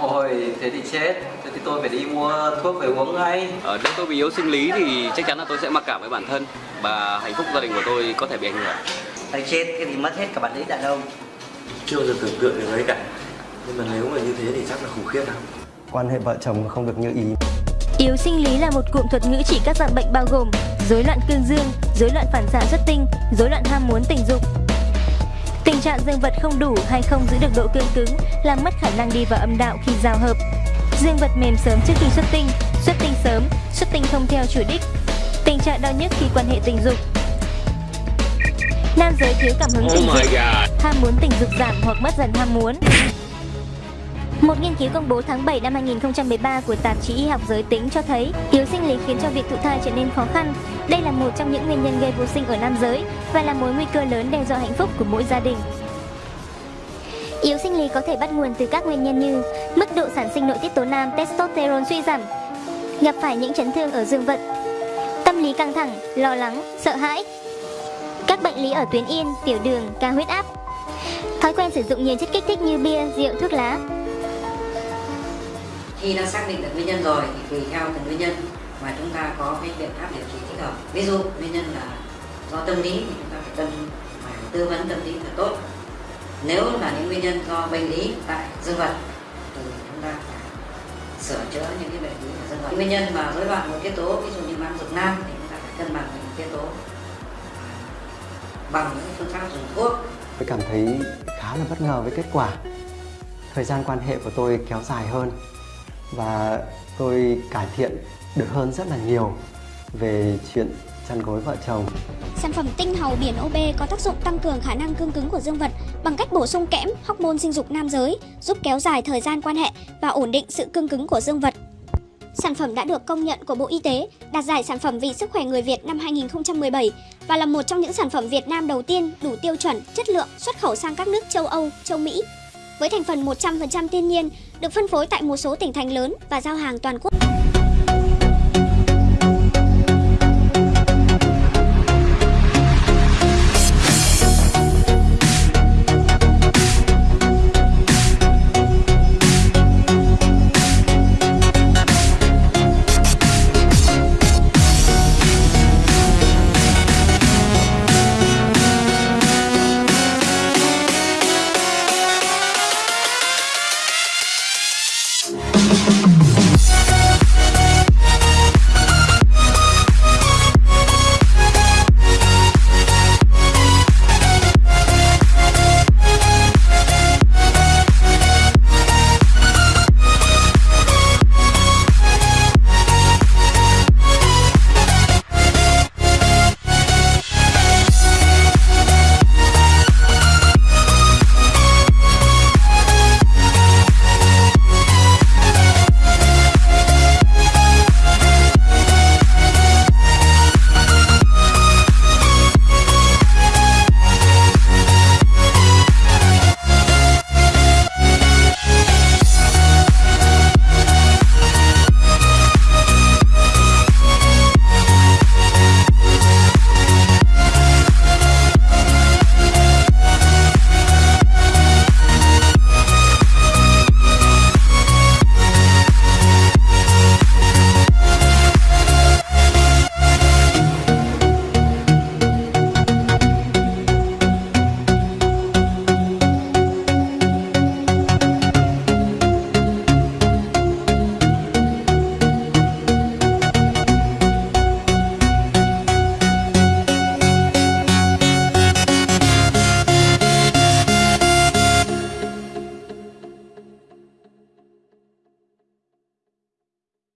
Ôi, thế thì chết. Thế thì tôi phải đi mua thuốc về uống ngay. Ờ, nếu tôi bị yếu sinh lý thì chắc chắn là tôi sẽ mặc cảm với bản thân và hạnh phúc gia đình của tôi có thể bị ảnh hưởng. Thằng chết cái gì mất hết cả bản lĩnh đàn ông chưa bao giờ tưởng tượng được đấy cả nhưng mà nếu mà như thế thì chắc là khủng khiếp lắm quan hệ vợ chồng không được như ý Yếu sinh lý là một cụm thuật ngữ chỉ các dạng bệnh bao gồm rối loạn cương dương, rối loạn phản xạ xuất tinh, rối loạn ham muốn tình dục. Tình trạng dương vật không đủ hay không giữ được độ cương cứng làm mất khả năng đi vào âm đạo khi giao hợp. Dương vật mềm sớm trước khi xuất tinh, xuất tinh sớm, xuất tinh không theo chủ đích. Tình trạng đau nhức khi quan hệ tình dục. Nam giới thiếu cảm hứng tình dục, ham muốn tình dục giảm hoặc mất dần ham muốn. Một nghiên cứu công bố tháng 7 năm 2013 của tạp chí Y học giới tính cho thấy yếu sinh lý khiến cho việc thụ thai trở nên khó khăn. Đây là một trong những nguyên nhân gây vô sinh ở nam giới và là mối nguy cơ lớn đe dọa hạnh phúc của mỗi gia đình. Yếu sinh lý có thể bắt nguồn từ các nguyên nhân như mức độ sản sinh nội tiết tố nam testosterone suy giảm, gặp phải những chấn thương ở dương vật, tâm lý căng thẳng, lo lắng, sợ hãi, các bệnh lý ở tuyến yên, tiểu đường, cao huyết áp, thói quen sử dụng nhiều chất kích thích như bia, rượu, thuốc lá, khi đã xác định được nguyên nhân rồi thì tùy theo từng nguyên nhân mà chúng ta có cái biện pháp điều trị thích hợp. Ví dụ, nguyên nhân là do tâm lý thì chúng ta phải tâm phải tư vấn tâm lý thật tốt. Nếu là những nguyên nhân do bệnh lý tại dương vật thì chúng ta phải sửa chữa những cái bệnh lý ở dương vật. Nguyên nhân mà rối loạn nội tiết tố, ví dụ như mang dục nam thì chúng ta phải cân bằng nội tiết tố à, bằng những phương pháp dùng thuốc. Tôi cảm thấy khá là bất ngờ với kết quả. Thời gian quan hệ của tôi kéo dài hơn và tôi cải thiện được hơn rất là nhiều về chuyện chăn gối vợ chồng. Sản phẩm tinh hầu biển OB có tác dụng tăng cường khả năng cương cứng của dương vật bằng cách bổ sung kẽm, hormone sinh dục nam giới, giúp kéo dài thời gian quan hệ và ổn định sự cương cứng của dương vật. Sản phẩm đã được công nhận của Bộ Y tế, đạt giải sản phẩm vì sức khỏe người Việt năm 2017 và là một trong những sản phẩm Việt Nam đầu tiên đủ tiêu chuẩn, chất lượng xuất khẩu sang các nước châu Âu, châu Mỹ với thành phần 100% thiên nhiên, được phân phối tại một số tỉnh thành lớn và giao hàng toàn quốc.